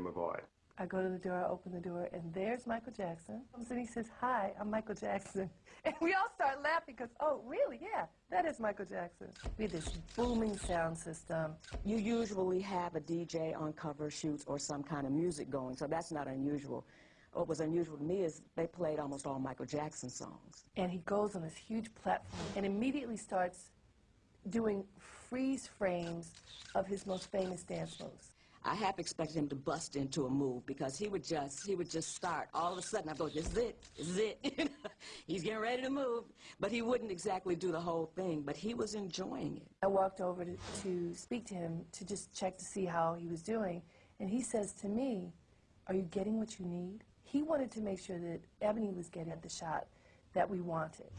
McGoy. I go to the door, I open the door, and there's Michael Jackson. And he says, Hi, I'm Michael Jackson. And we all start laughing because, oh, really? Yeah, that is Michael Jackson. We had this booming sound system. You usually have a DJ on cover shoots or some kind of music going, so that's not unusual. What was unusual to me is they played almost all Michael Jackson songs. And he goes on this huge platform and immediately starts doing freeze frames of his most famous dance moves. I half expected him to bust into a move because he would just he would just start. All of a sudden, I go, "This is it, this is it." He's getting ready to move, but he wouldn't exactly do the whole thing. But he was enjoying it. I walked over to, to speak to him to just check to see how he was doing, and he says to me, "Are you getting what you need?" He wanted to make sure that Ebony was getting the shot that we wanted.